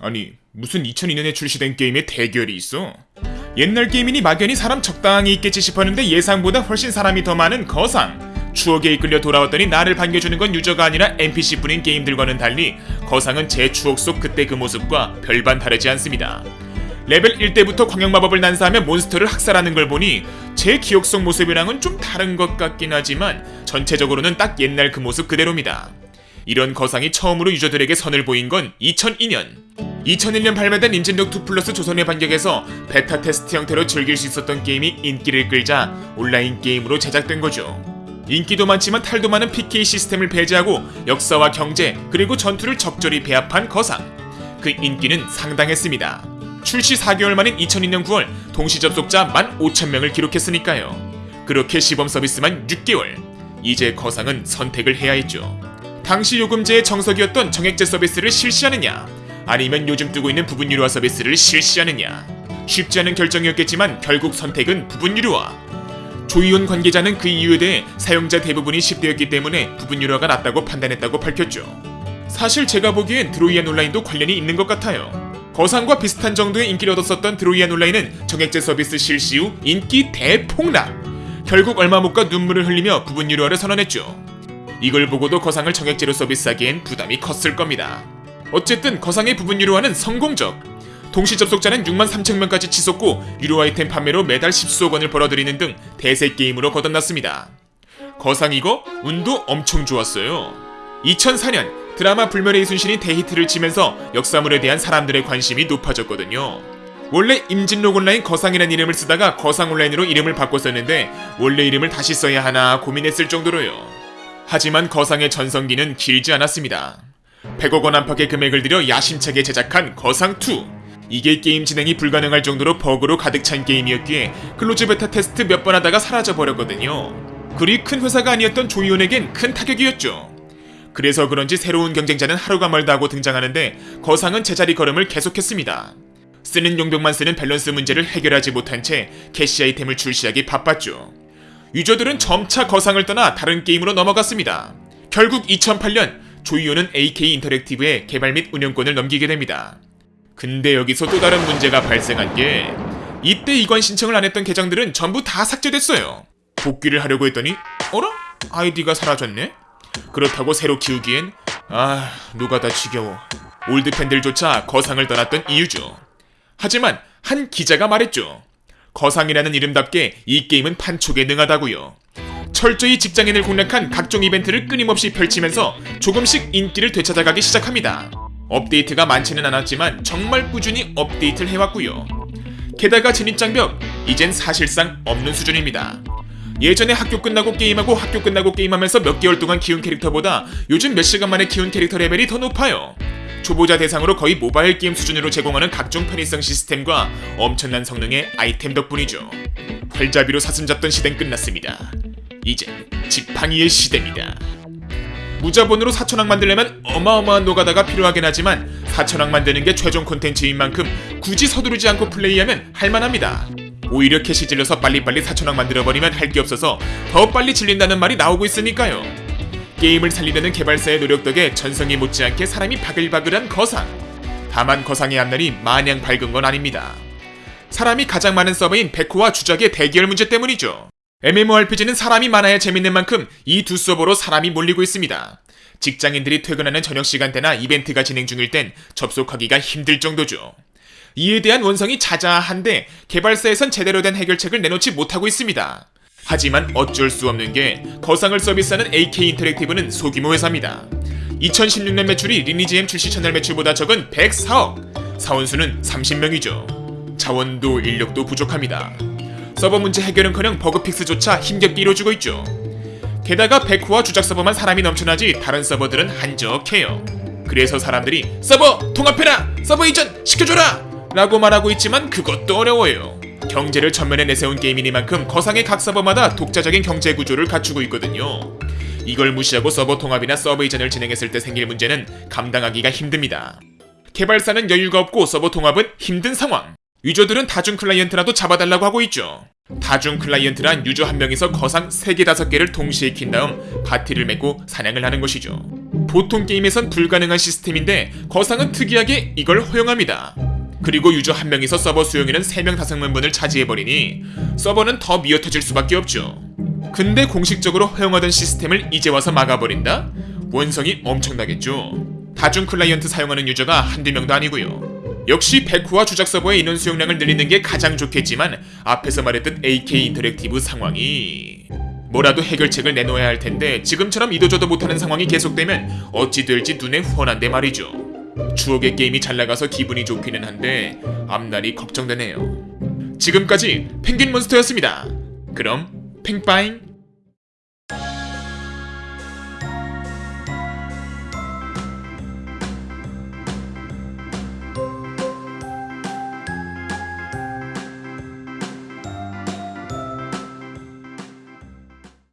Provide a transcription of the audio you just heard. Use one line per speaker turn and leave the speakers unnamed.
아니 무슨 2002년에 출시된 게임에 대기열이 있어? 옛날 게임이니 막연히 사람 적당히 있겠지 싶었는데 예상보다 훨씬 사람이 더 많은 거상 추억에 이끌려 돌아왔더니 나를 반겨주는 건 유저가 아니라 NPC뿐인 게임들과는 달리 거상은 제 추억 속 그때 그 모습과 별반 다르지 않습니다 레벨 1때부터 광역마법을 난사하며 몬스터를 학살하는 걸 보니 제 기억 속 모습이랑은 좀 다른 것 같긴 하지만 전체적으로는 딱 옛날 그 모습 그대로입니다 이런 거상이 처음으로 유저들에게 선을 보인 건 2002년. 2001년 발매된 임진록 2 플러스 조선의 반격에서 beta test 형태로 즐길 수 있었던 게임이 인기를 끌자 온라인 게임으로 제작된 거죠. 인기도 많지만 탈도 많은 PK 시스템을 배제하고 역사와 경제 그리고 전투를 적절히 배합한 거상. 그 인기는 상당했습니다. 출시 4개월 만인 2002년 9월 동시 접속자 15,000명을 기록했으니까요. 그렇게 시범 서비스만 6개월. 이제 거상은 선택을 해야 했죠. 당시 요금제의 정석이었던 정액제 서비스를 실시하느냐 아니면 요즘 뜨고 있는 부분 유료화 서비스를 실시하느냐? 쉽지 않은 결정이었겠지만 결국 선택은 부분 유료화. 조이온 관계자는 그 이유에 대해 사용자 대부분이 10대였기 때문에 부분 유료화가 낫다고 판단했다고 밝혔죠. 사실 제가 보기엔 드로이안 온라인도 관련이 있는 것 같아요. 거상과 비슷한 정도의 인기를 얻었었던 드로이안 온라인은 정액제 서비스 실시 후 인기 대폭락. 결국 얼마 못 가 눈물을 흘리며 부분 유료화를 선언했죠. 이걸 보고도 거상을 정액제로 서비스하기엔 부담이 컸을 겁니다. 어쨌든 거상의 부분 유료화는 성공적. 동시 접속자는 6만 3천 명까지 치솟고 유료 아이템 판매로 매달 10수억 원을 벌어들이는 등 대세 게임으로 거듭났습니다. 거상 이거 운도 엄청 좋았어요. 2004년 드라마 불멸의 이순신이 대히트를 치면서 역사물에 대한 사람들의 관심이 높아졌거든요. 원래 임진록 온라인 거상이라는 이름을 쓰다가 거상 온라인으로 이름을 바꿨었는데 원래 이름을 다시 써야 하나 고민했을 정도로요. 하지만 거상의 전성기는 길지 않았습니다. 100억 원 안팎의 금액을 들여 야심차게 제작한 거상2. 이게 게임 진행이 불가능할 정도로 버그로 가득 찬 게임이었기에 close beta test 몇 번 하다가 사라져 버렸거든요. 그리 큰 회사가 아니었던 조이온에겐 큰 타격이었죠. 그래서 그런지 새로운 경쟁자는 하루가 멀다 하고 등장하는데 거상은 제자리 걸음을 계속했습니다. 쓰는 용병만 쓰는 밸런스 문제를 해결하지 못한 채 캐시 아이템을 출시하기 바빴죠. 유저들은 점차 거상을 떠나 다른 게임으로 넘어갔습니다. 결국 2008년 조이오는 AK 인터랙티브에 개발 및 운영권을 넘기게 됩니다. 근데 여기서 또 다른 문제가 발생한 게 이때 이관 신청을 안 했던 계정들은 전부 다 삭제됐어요. 복귀를 하려고 했더니 어라? 아이디가 사라졌네? 그렇다고 새로 키우기엔 아 노가다 지겨워. 올드 팬들조차 거상을 떠났던 이유죠. 하지만 한 기자가 말했죠. 거상이라는 이름답게 이 게임은 판촉에 능하다고요. 철저히 직장인을 공략한 각종 이벤트를 끊임없이 펼치면서 조금씩 인기를 되찾아가기 시작합니다. 업데이트가 많지는 않았지만 정말 꾸준히 업데이트를 해왔고요. 게다가 진입장벽, 이젠 사실상 없는 수준입니다. 예전에 학교 끝나고 게임하고 학교 끝나고 게임하면서 몇 개월 동안 키운 캐릭터보다 요즘 몇 시간 만에 키운 캐릭터 레벨이 더 높아요. 초보자 대상으로 거의 모바일 게임 수준으로 제공하는 각종 편의성 시스템과 엄청난 성능의 아이템 덕분이죠. 활잡이로 사슴 잡던 시대는 끝났습니다. 이제 지팡이의 시대입니다. 무자본으로 4천왕 만들려면 어마어마한 노가다가 필요하긴 하지만 4천왕 만드는 게 최종 콘텐츠인 만큼 굳이 서두르지 않고 플레이하면 할만합니다. 오히려 캐시 질러서 빨리빨리 4천왕 만들어버리면 할 게 없어서 더 빨리 질린다는 말이 나오고 있으니까요. 게임을 살리려는 개발사의 노력 덕에 전성이 못지않게 사람이 바글바글한 거상. 다만 거상의 앞날이 마냥 밝은 건 아닙니다. 사람이 가장 많은 서버인 백호와 주작의 대결 문제 때문이죠. MMORPG는 사람이 많아야 재밌는 만큼 이두 서버로 사람이 몰리고 있습니다. 직장인들이 퇴근하는 저녁 시간대나 이벤트가 진행 중일 땐 접속하기가 힘들 정도죠. 이에 대한 원성이 자자한데 개발사에선 제대로 된 해결책을 내놓지 못하고 있습니다. 하지만 어쩔 수 없는 게 거상을 서비스하는 AK 인터랙티브는 소규모 회사입니다. 2016년 매출이 리니지엠 출시 첫날 매출보다 적은 104억, 사원수는 30명이죠. 자원도 인력도 부족합니다. 서버 문제 해결은커녕 bug fix조차 힘겹게 이뤄주고 있죠. 게다가 백호와 주작 서버만 사람이 넘쳐나지 다른 서버들은 한적해요. 그래서 사람들이 서버 통합해라! 서버 이전 시켜줘라! 라고 말하고 있지만 그것도 어려워요. 경제를 전면에 내세운 게임이니만큼 거상의 각 서버마다 독자적인 경제 구조를 갖추고 있거든요. 이걸 무시하고 서버 통합이나 서버 이전을 진행했을 때 생길 문제는 감당하기가 힘듭니다. 개발사는 여유가 없고 서버 통합은 힘든 상황. 유저들은 다중 클라이언트라도 잡아달라고 하고 있죠. 다중 클라이언트란 유저 한 명이서 거상 3개 5개를 동시에 킨 다음 파티를 맺고 사냥을 하는 것이죠. 보통 게임에선 불가능한 시스템인데 거상은 특이하게 이걸 허용합니다. 그리고 유저 한 명이서 서버 수용에는 3명 5명분을 차지해버리니 서버는 더 미어터질 수밖에 없죠. 근데 공식적으로 허용하던 시스템을 이제 와서 막아버린다? 원성이 엄청나겠죠. 다중 클라이언트 사용하는 유저가 한두 명도 아니고요. 역시 백호와 주작 서버의 인원 수용량을 늘리는 게 가장 좋겠지만 앞에서 말했듯 AK 인터랙티브 상황이 뭐라도 해결책을 내놓아야 할 텐데 지금처럼 이도저도 못하는 상황이 계속되면 어찌 될지 눈에 훤한데 말이죠. 추억의 게임이 잘 나가서 기분이 좋기는 한데 앞날이 걱정되네요. 지금까지 펭귄 몬스터였습니다. 그럼 팽빠잉